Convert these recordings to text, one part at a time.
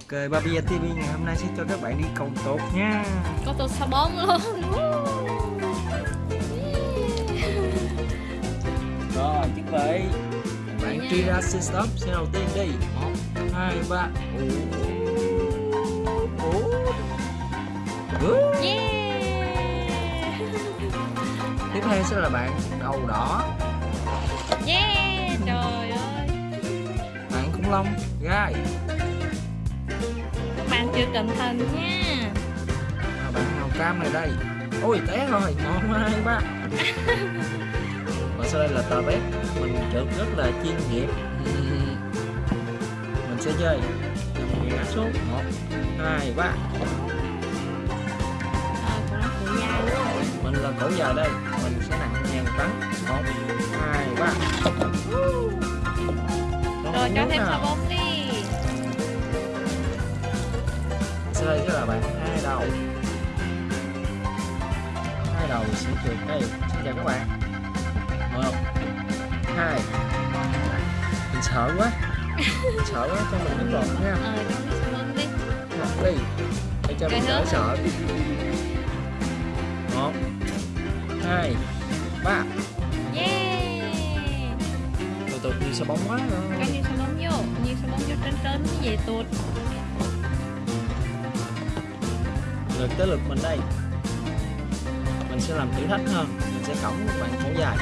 Ok, Babia TV ngày hôm nay sẽ cho các bạn đi cầu tốt nha. Có tôi sao bóng luôn. Rồi, chuẩn bị. Bạn nha. truy ra xin stop xe đầu tiên đi. 1, 2, 3 Yeah. Tiếp theo sẽ là bạn đầu đỏ. Yeah Trời ơi. Bạn khủng long, gai Chưa cẩn thận nha. Và bạn màu cam này đây. Ôi té rồi, 1, 2, 3 Và sau đây là tờ bếp Mình trượt rất là chuyên nghiệp. Mình sẽ chơi. Mình ngã xuống. 1, 2, 3 cũng là cũng dài luôn Mình là cổ dài đây. Mình sẽ nặng ngàn tấn 1, 2, 3 Rồi cho thêm sao bóng đi Đây sẽ là bạn hai đầu. Hai đầu sẽ trượt đây Xin chào các bạn. Một hai. Mình sợ quá. Mình sợ quá cho mình nước bọt nha bóng đi. Để cho mình đỡ sợ một hai ba. Yeah. Tụt như sao bóng quá. Rồi. Cho nhiều sao bóng vô. Nhiều sao bóng vô trên trên như vậy tụt Lượt tới lượt mình đây. Mình sẽ làm thử thách hơn Mình sẽ cõng một bạn cổ dài.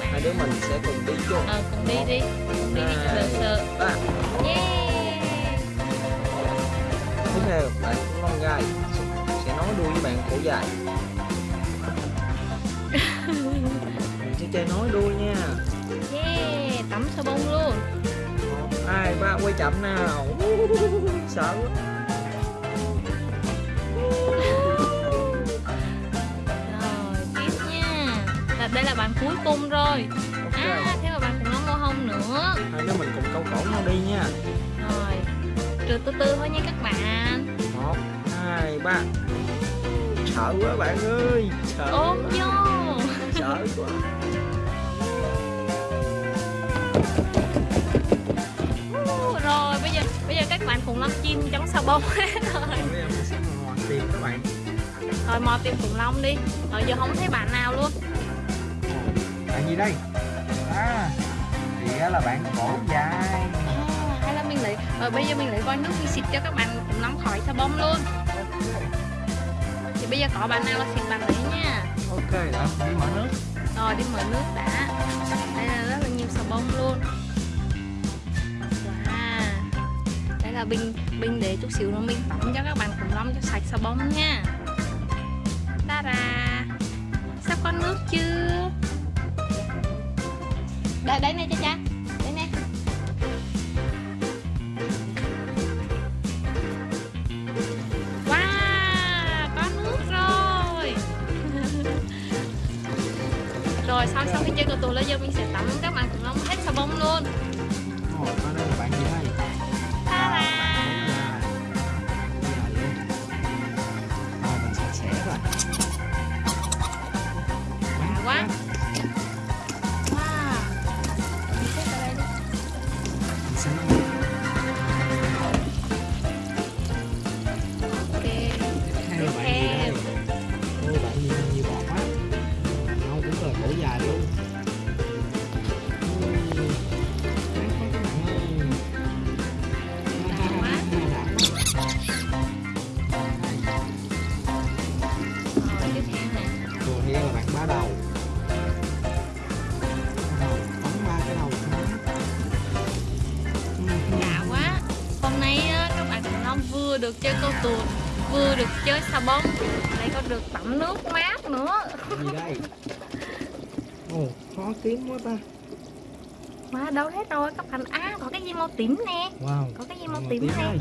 Hai đứa mình sẽ cùng đi chung. Ờ cùng đi đi. Cùng đi đi cho sợ ba. Yeah. Tiếp theo bạn long gai. Sẽ nối đuôi với bạn cổ dài. Mình sẽ chơi nối đuôi nha. Yeah Tắm sao bông luôn hai ba quay chậm nào. Sợ quá. Rồi tiếp nha. Là Đây là bạn cuối cùng rồi. Ok. À thế mà bạn cũng có mô hông nữa. Hai đứa mình cùng câu cổ nhau đi nha. Rồi Trượt từ từ thôi nha các bạn. Một hai ba. Sợ quá bạn ơi Sợ Ôm vô. Sợ quá bây giờ các bạn cùng lắm chim chống sao bông. Hết rồi bây giờ mình sẽ ngồi tìm các bạn Rồi mò tìm khủng long đi. Rồi giờ không thấy bạn nào luôn. Bạn gì đây? À Thì là bạn cổ dài. À, Hay là mình lấy Rồi bây giờ mình lấy vòi nước mình xịt cho các bạn khủng long khỏi sao bông luôn. Thì bây giờ có bạn nào là xịt bạn đấy nha. Ok đã đi mở nước. Rồi đi mở nước đã. Đây là rất là nhiều xà bông luôn là bình bình để chút xíu nữa mình tắm cho các bạn cùng long cho sạch xà bông nha. Ta ra Sắp có nước chưa? Đây, đây này cha cha. Đây nè Wow Có nước rồi. Rồi sau sau khi chơi cờ tù lên giờ mình sẽ tắm các bạn cùng long hết xà bông luôn. Rồi đây là bạn gì đây vừa được chơi câu tuột Vừa được chơi xà bông Lại còn được tắm nước mát nữa. Gì đây? Ồ, khó kiếm quá ta. Mà đâu hết rồi các bạn À có cái gì màu tím nè. Wow Có cái gì màu Màu tím tím nè. đây.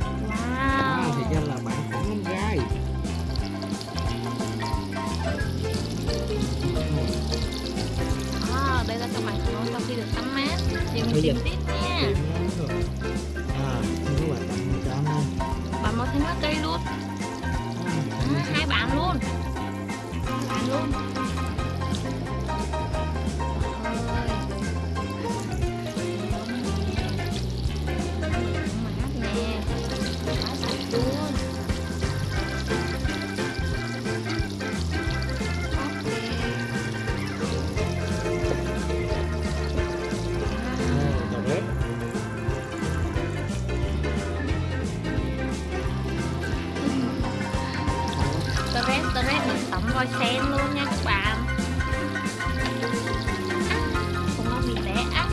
À, thì Wow ra là bạn khủng long gai à, Đây là các bạn sau khi được tắm mát. Giờ mình tìm tiếp nha coi sen luôn nha các bạn. Cũng không bị té. Ăn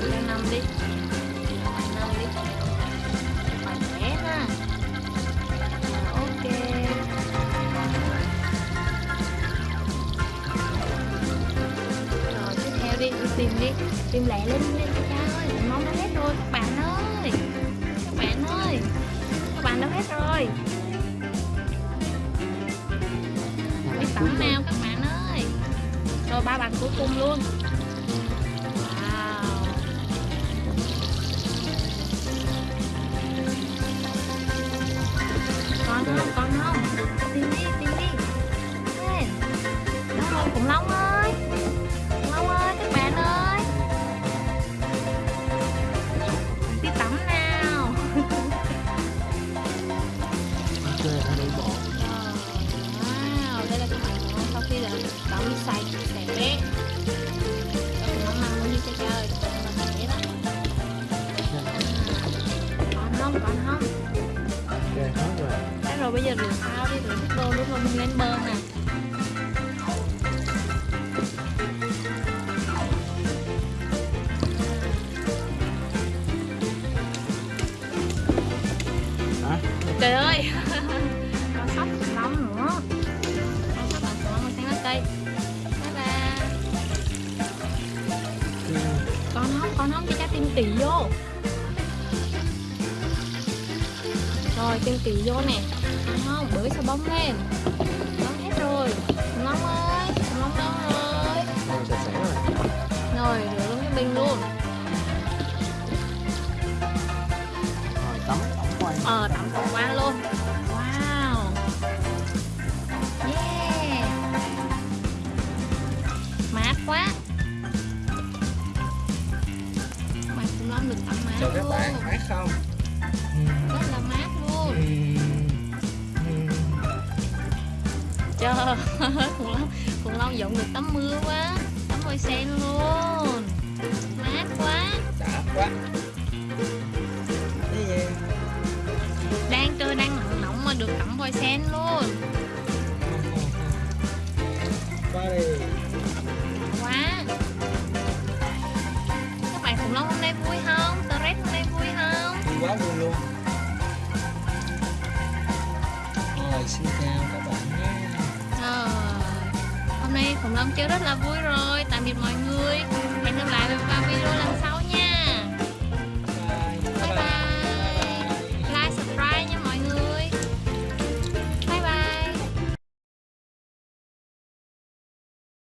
lên Mình đi. Giờ rửa sao đi, rửa nước đô đúng rồi mình lên bơm nè Trời ơi Tìm tỉ vô nè. Không, bới sao bóng lên Bóng hết rồi. Long ơi, sạch sẽ rồi. Rồi, rửa luôn cái bình luôn Trời ơi, khủng long, khủng long giống được tắm mưa quá Tắm voi sen luôn. Mát quá. Đã quá cái gì Đang trời đang nóng nóng mà được tắm voi sen luôn. Qua đi quá. Các bạn khủng long hôm nay vui không? Toret hôm nay vui không? Quá vui luôn. Khủng long chơi rất là vui rồi. Tạm biệt mọi người. Hẹn gặp lại vào video lần sau.